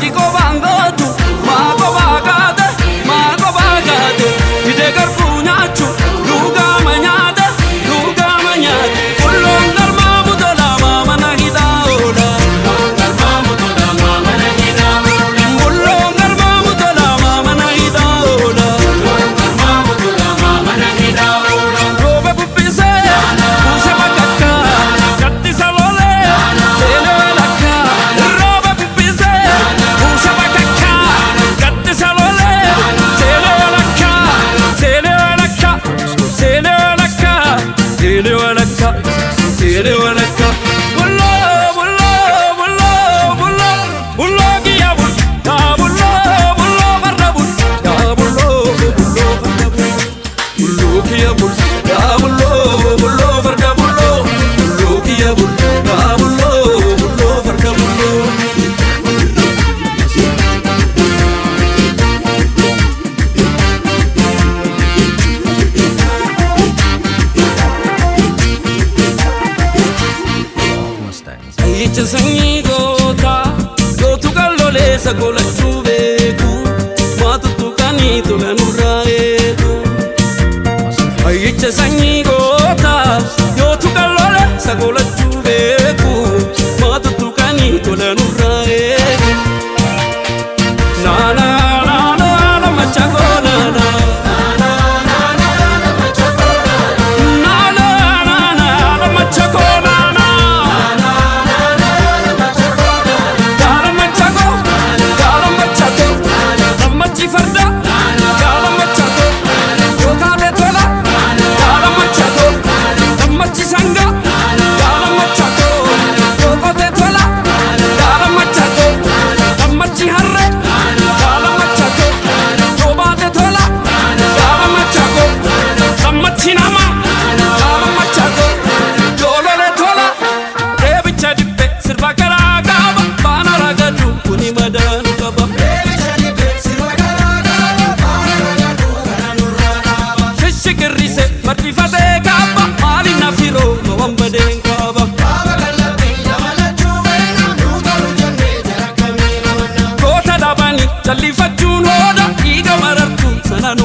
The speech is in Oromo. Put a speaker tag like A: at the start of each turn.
A: Chico va. Ayyicha sanyii gootaa gootu qalloleessa golachuu beeku maatutu kanii tola nurraa eegu. Ayyicha sanyii gootaa gootu qalloleessa golachuu gammachi sanga, gaara machako, yookaan tola, gaara machako, gammachi harre, gaara machako, yoobaate tola, gaara machako, gammachi nama, gaara machako, yoolole tola, deebicha dibbe sirba garaa gaaba baana ragadu kuni madaanu qaba. Shishikirrise martifatee jechuun hooda dhiiga marartuun sanaan